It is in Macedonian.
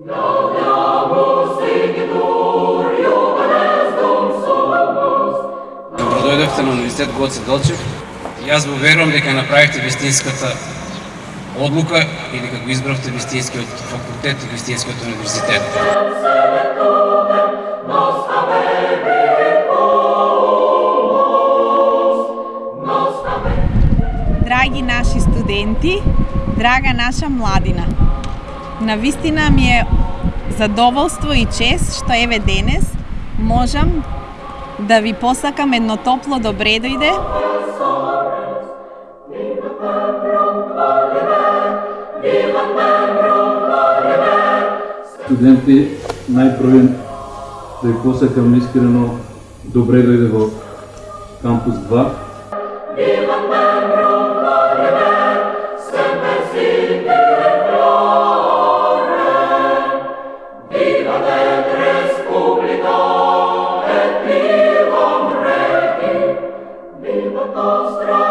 Добродојдовте на Университет Гоце Делчев. Јас го верувам дека направивте вистинската одлука и дека го избравте вистинскиот факултет и вистинскиот универзитет. Драги наши студенти, драга наша младина. На вистина ми е задоволство и чест што еве денес можам да ви посакам едно топло добре дојде. Студенти, најпрво да ви посакам искрено добре дојде во кампус 2. nostra